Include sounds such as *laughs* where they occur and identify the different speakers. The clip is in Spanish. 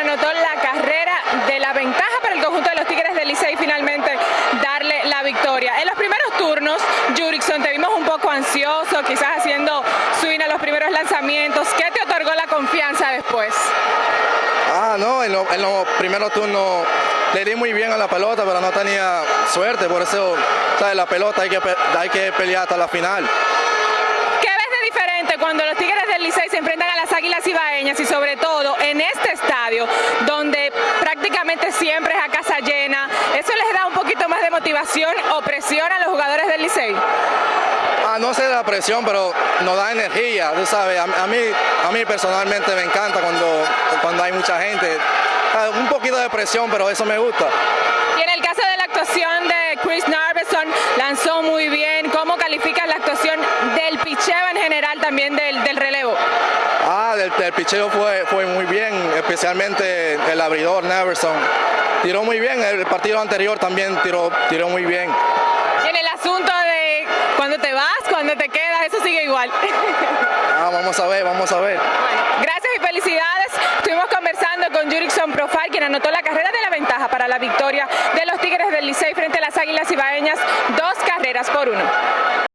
Speaker 1: anotó la carrera de la ventaja para el conjunto de los Tigres del Licey finalmente darle la victoria. En los primeros turnos, Jurickson, te vimos un poco ansioso, quizás haciendo swing a los primeros lanzamientos. ¿Qué te otorgó la confianza después?
Speaker 2: Ah, no, en, los primeros turnos le di muy bien a la pelota, pero no tenía suerte, por eso, ¿sabes? La pelota hay que, hay que pelear hasta la final.
Speaker 1: ¿Qué ves de diferente cuando los Tigres del Licey se enfrentan a las Águilas Ibaeñas y sobre todo donde prácticamente siempre es a casa llena? ¿Eso les da un poquito más de motivación o presión a los jugadores del Licey?
Speaker 2: Ah, no sé la presión, pero nos da energía, tú sabes, a, mí, a mí personalmente me encanta cuando, cuando hay mucha gente. Ah, un poquito de presión, pero eso me gusta.
Speaker 1: Y en el caso de la actuación de Chris Narveson, lanzó muy bien. ¿Cómo calificas la actuación del picheo en general también del, del relevo?
Speaker 2: Ah, del, del, picheo fue, fue muy bien, especialmente el abridor Neverson. Tiró muy bien, el partido anterior también tiró, tiró muy bien.
Speaker 1: Y en el asunto de cuando te vas, cuando te quedas, eso sigue igual. *laughs*
Speaker 2: Ah, vamos a ver, vamos a ver.
Speaker 1: Gracias y felicidades. Estuvimos conversando con Jurickson Profile, quien anotó la carrera de la ventaja para la victoria de los Tigres del Licey frente a las Águilas Ibaeñas, dos carreras por uno.